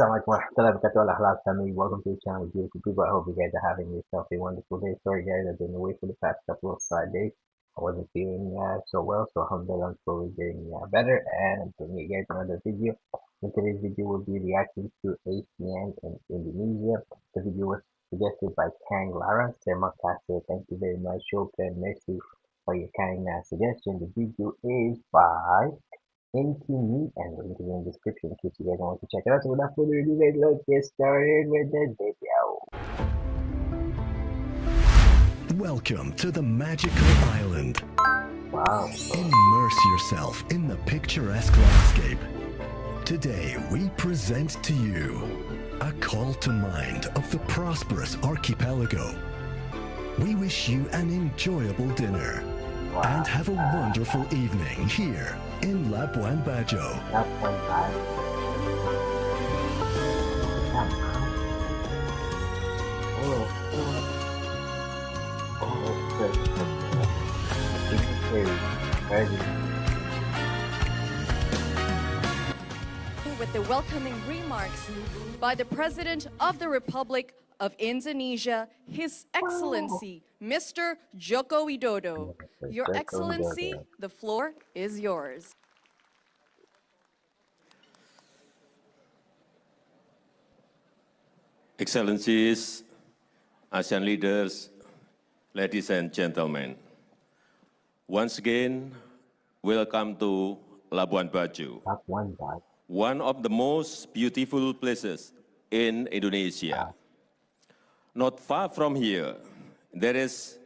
Warahmatullahi wabarakatuh. Halal family, welcome to the channel, beautiful people. I hope you guys are having yourself a wonderful day. Sorry guys, I've been away for the past couple of days. I wasn't feeling uh, so well, so alhamdulillah, I'm slowly getting uh, better. And I'm bringing you guys another video. In today's video, will be reacting to ASEAN in Indonesia. The video was suggested by Kang Lara. Terima kasih. Thank you very much. Shukran. Merci for your kind uh, suggestion. The video is by me and the link is in the description in case you guys want to check it out. So without further ado guys, let's get started with the video. Welcome to the magical island. Wow. Immerse yourself in the picturesque landscape. Today we present to you a call to mind of the prosperous archipelago. We wish you an enjoyable dinner wow. and have a wonderful evening here in Labuan Bajo. Labuan Bajo. Oh, oh, With the welcoming remarks by the President of the Republic of Indonesia, His Excellency, Mr. Joko Widodo. Your Excellency, the floor is yours. Excellencies, ASEAN leaders, ladies and gentlemen, once again, welcome to Labuan Bajo, one of the most beautiful places in Indonesia. Not far from here, there is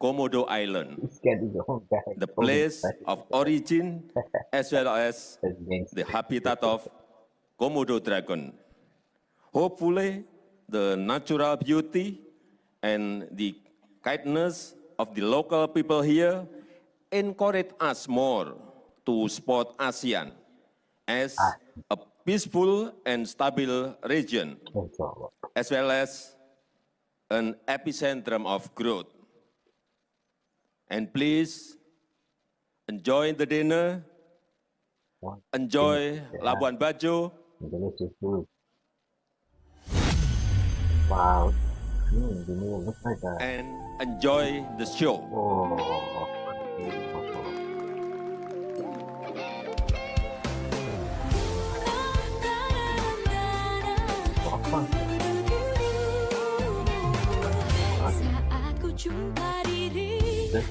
Komodo Island, the place of origin as well as the habitat of Komodo dragon. Hopefully, the natural beauty and the kindness of the local people here encourage us more to support ASEAN as a peaceful and stable region, as well as an epicentrum of growth. And please enjoy the dinner, enjoy Labuan Bajo. Wow. And enjoy the show. Oh. kan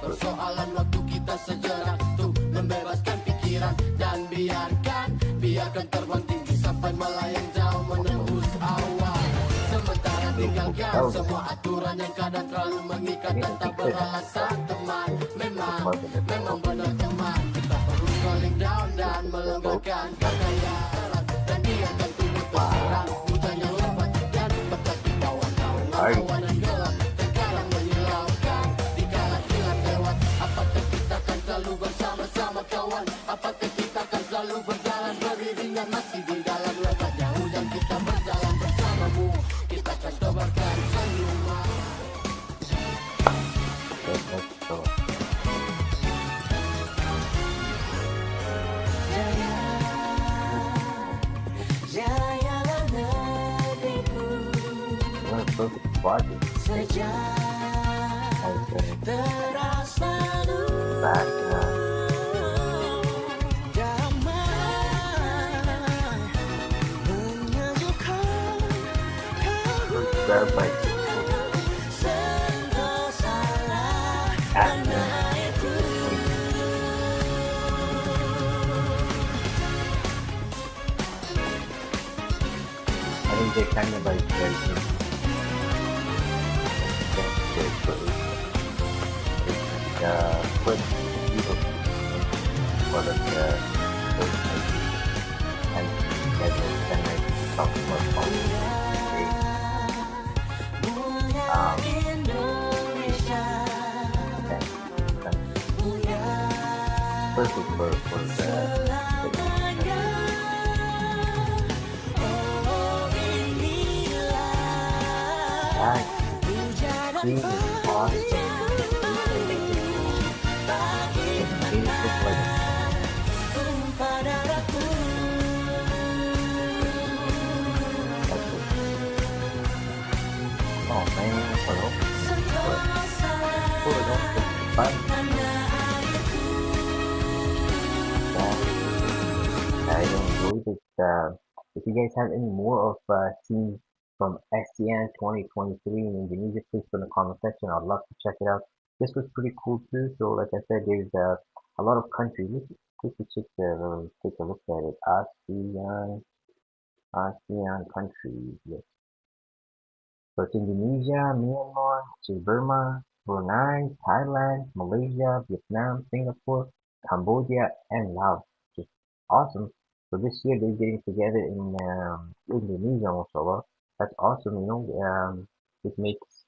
persoalan waktu kita sejarah tuh. Membebaskan pikiran dan biarkan biarkan terbang tinggi sampai melayang. Tinggalkan semua aturan yang kadang terlalu mengikat dan tak beralasan teman. Memang memang benar teman. Kita perlu calling down dan melembutkan kekayaan Sejak terasa verify. I think they kind of like để cử thì mình à, quên đi một và lần à, tự thấy anh cái này cái này đọc mở phóng Perfect for, for the, the Bye. Oh. I enjoyed it. Uh, if you guys have any more of uh, scenes from ASEAN 2023 in Indonesia, please put in the comment section. I'd love to check it out. This was pretty cool too. So, like I said, there's uh, a lot of countries. Let's the, uh, take a look at it. ASEAN, ASEAN countries. Yes. So it's Indonesia, Myanmar, Burma, Brunei, Thailand, Malaysia, Vietnam, Singapore, Cambodia, and Laos. Just awesome. So this year they're getting together in um, Indonesia, mashallah. That's awesome, you know. Um, it makes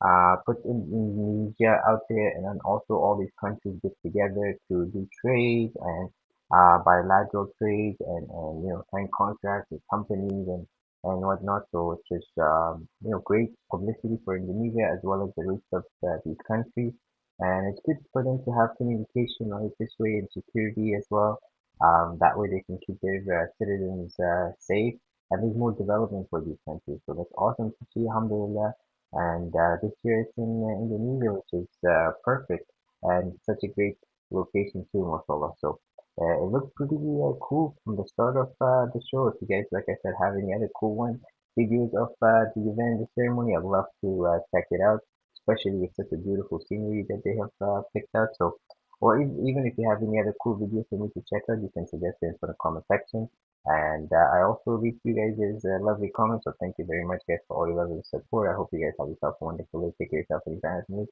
uh, put Indonesia out there, and then also all these countries get together to do trade and uh, bilateral trade and, and you know sign contracts with companies and and whatnot. So it's just um, you know great publicity for Indonesia as well as the rest of these countries, and it's good for them to have communication right this way and security as well. Um, that way they can keep their uh, citizens uh, safe and there's more development for these countries. So that's awesome to see, alhamdulillah. And uh, this year it's in uh, Indonesia, which is uh, perfect and such a great location too, mashallah. So uh, it looks pretty uh, cool from the start of uh, the show. If you guys, like I said, have any other cool one videos of uh, the event, the ceremony, I'd love to uh, check it out. Especially with such a beautiful scenery that they have uh, picked out. So, or even if you have any other cool videos for me to check out, you can suggest it in the comment section. And uh, I also read you guys' uh, lovely comments, so thank you very much, guys, for all your lovely support. I hope you guys have yourself a wonderful day. Take care of yourself and your family.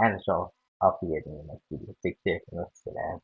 And I'll see you in the next video. Take care. And